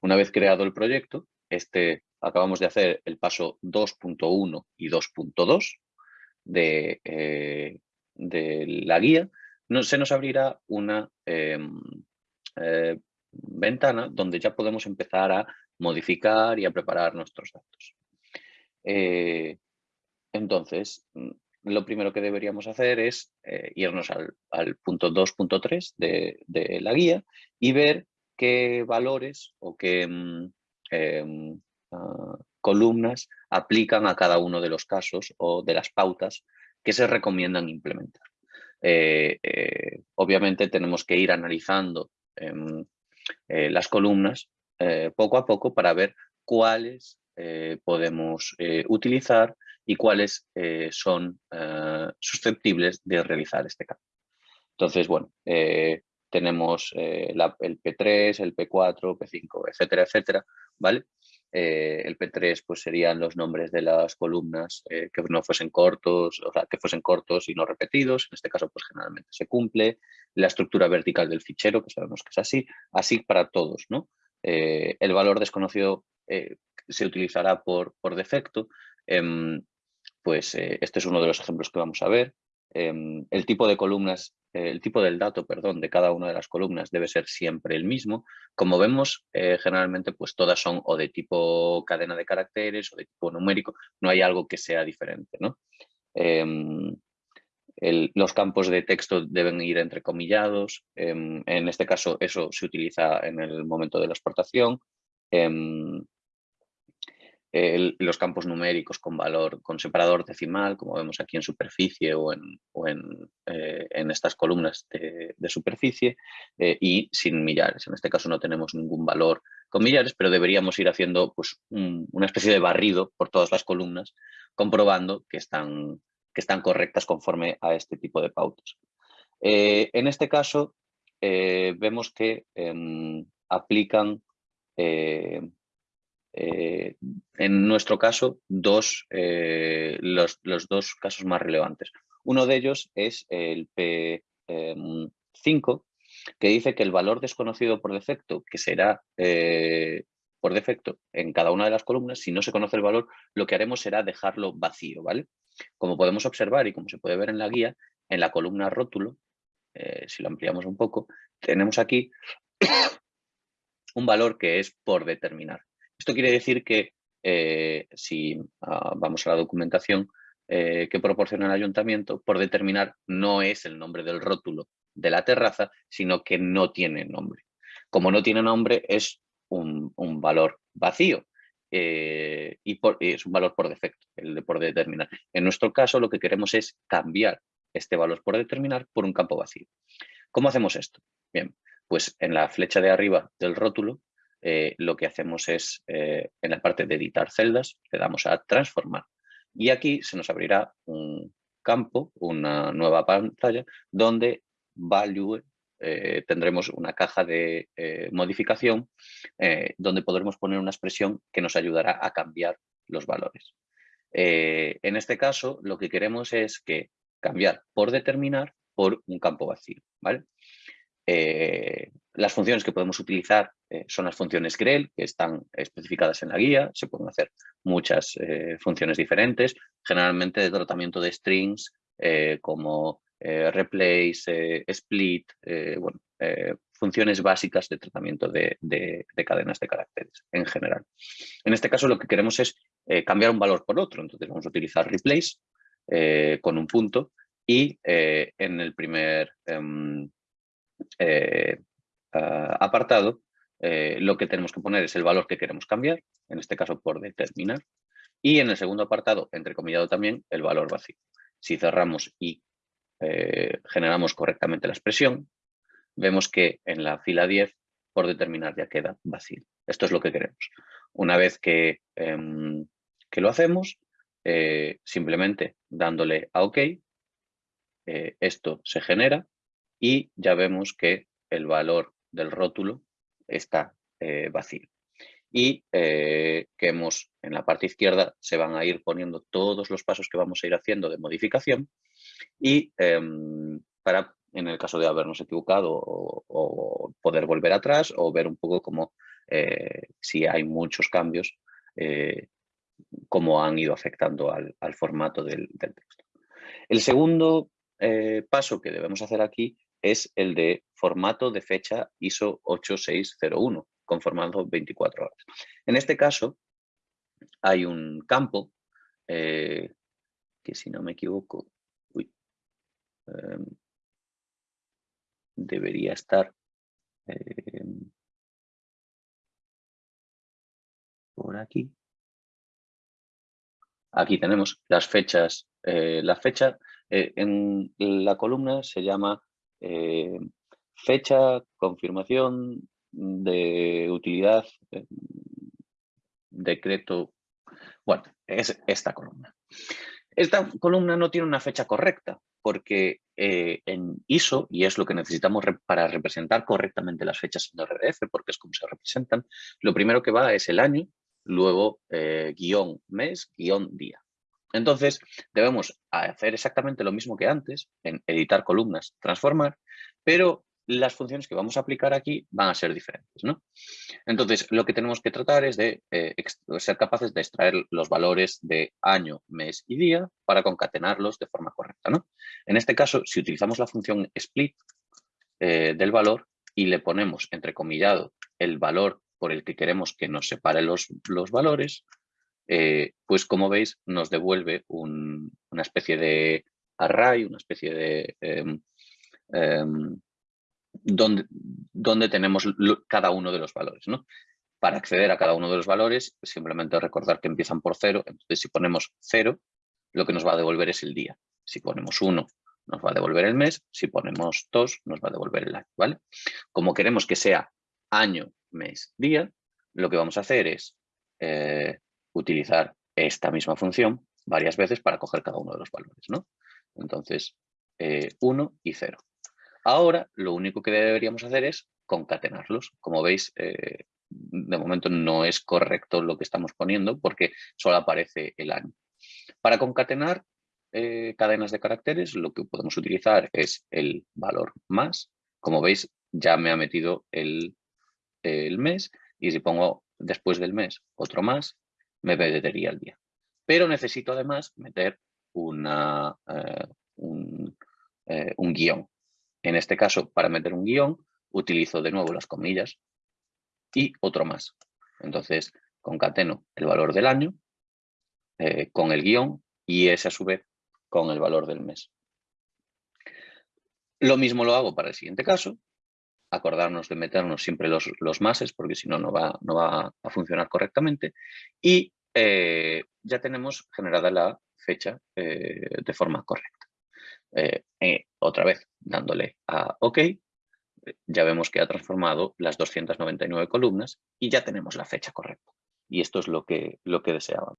Una vez creado el proyecto, este, acabamos de hacer el paso 2.1 y 2.2 de, eh, de, la guía, no, se nos abrirá una em, eh, ventana donde ya podemos empezar a modificar y a preparar nuestros datos. Eh, entonces, mm, lo primero que deberíamos hacer es irnos al, punto 2.3 de, de, la guía y ver qué valores o qué mm, em, ah, columnas aplican a cada uno de los casos o de las pautas que se recomiendan implementar. Eh, eh, obviamente tenemos que ir analizando em, eh, las columnas poco a poco para ver cuáles podemos utilizar y cuáles son susceptibles de realizar este cambio. Entonces, bueno, tenemos el P3, el P4, P5, etcétera, etcétera, ¿vale? Eh, el P3 pues serían los nombres de las columnas eh, que no fuesen cortos, o sea, que fuesen cortos y no repetidos, en este caso pues generalmente se cumple, la estructura vertical del fichero, que sabemos que es así, así para todos, ¿no? Eh, el valor desconocido se utilizará por, por defecto, em, pues este es uno de los ejemplos que vamos a ver, em, el tipo de columnas el tipo del dato, perdón, de cada una de las columnas debe ser siempre el mismo. Como vemos, eh, generalmente pues todas son o de tipo cadena de caracteres o de tipo numérico, no hay algo que sea diferente. ¿no? Em, los campos de texto deben ir entrecomillados, em, en este caso eso se utiliza en el momento de la exportación. Los campos numéricos con valor, con separador decimal, como vemos aquí en superficie o en, eh, en, estas columnas de, superficie, eh, y sin millares. En este caso no tenemos ningún valor con millares, pero deberíamos ir haciendo pues, una especie de barrido por todas las columnas, comprobando que están, que están correctas conforme a este tipo de pautas. Eh, en este caso, vemos que em, aplican eh, en nuestro caso, dos, eh, los, dos casos más relevantes. Uno de ellos es el P5, em, que dice que el valor desconocido por defecto, que será eh, por defecto en cada una de las columnas, si no se conoce el valor, lo que haremos será dejarlo vacío, ¿vale? Como podemos observar y como se puede ver en la guía, en la columna rótulo, si lo ampliamos un poco, tenemos aquí un valor que es por determinar. Esto quiere decir que eh, si ah, vamos a la documentación eh, que proporciona el ayuntamiento, por determinar no es el nombre del rótulo de la terraza, sino que no tiene nombre. Como no tiene nombre, es un, valor vacío eh, y, es un valor por defecto, el de por determinar. En nuestro caso, lo que queremos es cambiar este valor por determinar por un campo vacío. ¿Cómo hacemos esto? Bien, pues en la flecha de arriba del rótulo eh, lo que hacemos es, eh, en la parte de editar celdas, le damos a transformar. Y aquí se nos abrirá un campo, una nueva pantalla, donde value eh, tendremos una caja de modificación donde podremos poner una expresión que nos ayudará a cambiar los valores. en este caso, lo que queremos es que cambiar por determinar por un campo vacío. las funciones que podemos utilizar eh, son las funciones grel, que están especificadas en la guía. Se pueden hacer muchas eh, funciones diferentes, generalmente de tratamiento de strings, como replace, split, bueno, funciones básicas de tratamiento de, de, cadenas de caracteres en general. En este caso lo que queremos es cambiar un valor por otro, entonces vamos a utilizar replace con un punto y en el primer em, eh, ah, apartado, eh, lo que tenemos que poner es el valor que queremos cambiar, en este caso por determinar, y en el segundo apartado, entrecomillado también, el valor vacío. Si cerramos y eh, generamos correctamente la expresión, vemos que en la fila 10, por determinar ya queda vacío. Esto es lo que queremos. Una vez que, em, que lo hacemos, simplemente dándole a OK, esto se genera y ya vemos que el valor del rótulo está eh, vacío. Y eh, que hemos en la parte izquierda se van a ir poniendo todos los pasos que vamos a ir haciendo de modificación y em, para, en el caso de habernos equivocado o, poder volver atrás o ver un poco cómo eh, si hay muchos cambios, cómo han ido afectando al, formato del, texto. El segundo paso que debemos hacer aquí es el de formato de fecha ISO 8601, con formato 24 horas. En este caso, hay un campo que, si no me equivoco, em, debería estar em, por aquí. Aquí tenemos las fechas. Eh, la fecha eh, en la columna se llama eh, fecha, confirmación de utilidad, decreto. Bueno, es esta columna. Esta columna no tiene una fecha correcta porque en ISO, y es lo que necesitamos para representar correctamente las fechas en RDF, porque es como se representan, lo primero que va es el año, luego eh, guion mes, guion día. Entonces, debemos hacer exactamente lo mismo que antes, en editar columnas, transformar, pero las funciones que vamos a aplicar aquí van a ser diferentes. ¿no? Entonces, lo que tenemos que tratar es de eh, ser capaces de extraer los valores de año, mes y día para concatenarlos de forma correcta. ¿no? En este caso, si utilizamos la función split eh, del valor y le ponemos entrecomillado el valor por el que queremos que nos separe los, valores, eh, pues como veis nos devuelve una especie de array, una especie de... Em, em, donde, donde, tenemos cada uno de los valores. ¿no? Para acceder a cada uno de los valores, simplemente recordar que empiezan por cero. Entonces, si ponemos cero, lo que nos va a devolver es el día. Si ponemos uno, nos va a devolver el mes. Si ponemos dos, nos va a devolver el año. ¿vale? Como queremos que sea año, mes, día, lo que vamos a hacer es eh, utilizar esta misma función varias veces para coger cada uno de los valores. ¿no? Entonces, 1 eh, y 0. Ahora, lo único que deberíamos hacer es concatenarlos. Como veis, eh, de momento no es correcto lo que estamos poniendo porque solo aparece el año. Para concatenar cadenas de caracteres, lo que podemos utilizar es el valor más. Como veis, ya me ha metido el el mes y si pongo después del mes otro más, me metería el día. Pero necesito además meter eh, eh, un, guion. En este caso, para meter un guion, utilizo de nuevo las comillas y otro más. Entonces, concateno el valor del año eh, con el guion y ese a su vez con el valor del mes. Lo mismo lo hago para el siguiente caso acordarnos de meternos siempre los, los máses, porque si no, no va, no va a funcionar correctamente. Y eh, ya tenemos generada la fecha eh, de forma correcta. Eh, otra vez, dándole a OK, ya vemos que ha transformado las 299 columnas y ya tenemos la fecha correcta. Y esto es lo que, lo que deseábamos.